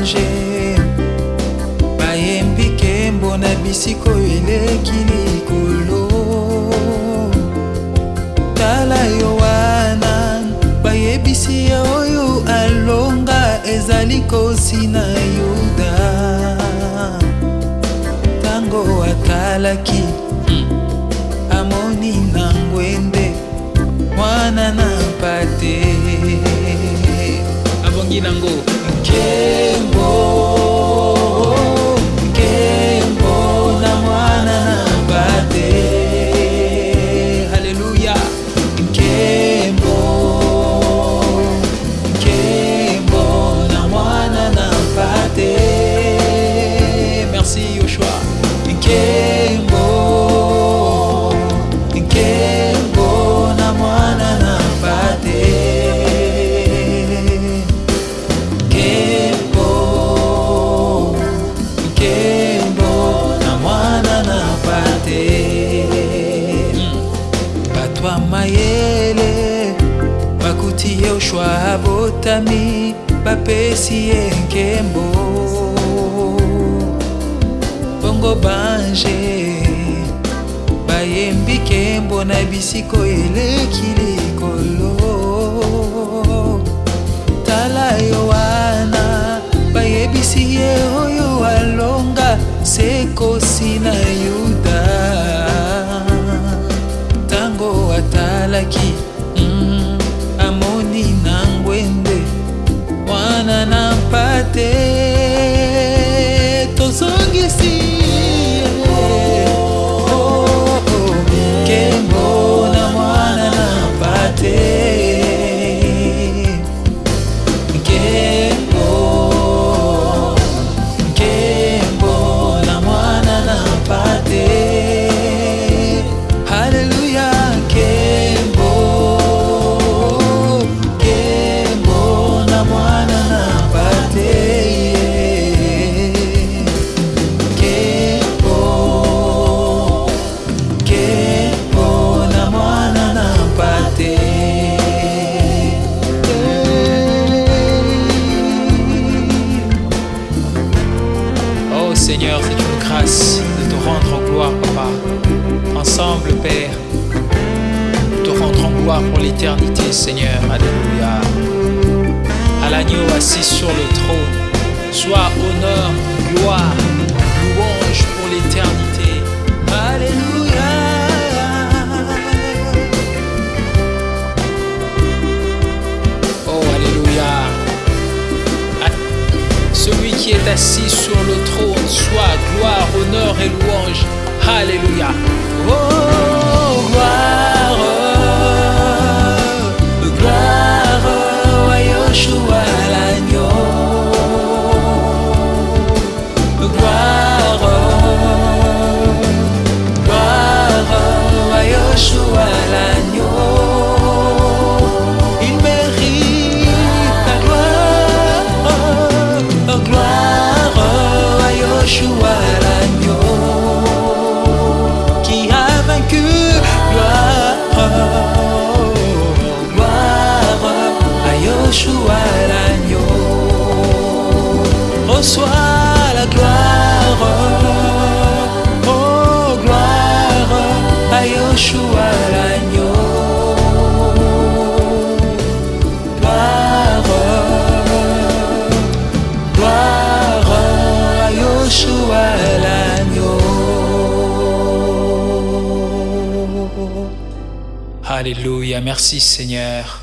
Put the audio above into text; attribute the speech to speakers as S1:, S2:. S1: danger bayembi nkembo na bisiko eleki likolo tala yo wana bayebisi ye oyo alonga ezali kosi na yuda ntango atalaki hmm. amoni na ngwende mwana na mpate abongi nango queimou. te bato ya mayele bakuti ye oshwa botami bapesi ye nkembo bongo bange bayembi nkembo na bisiko eleki likolo tala yo sekosi na yuda ntango atalaki mm, amoni na ngwende mwana na mpate Seigneur, c'est une grâce de te rendre en gloire, Papa. Ensemble, Père, te rendre en gloire pour l'éternité, Seigneur. Alléluia. À l'agneau assis sur le trône, soit honneur, gloire, louange pour l'éternité. Alléluia Oh, Alléluia. celui qui est assis sur le trône soit gloire, honneur et louange. Alléluia. Oh, oh, oh, you are. Alléluia, merci Seigneur.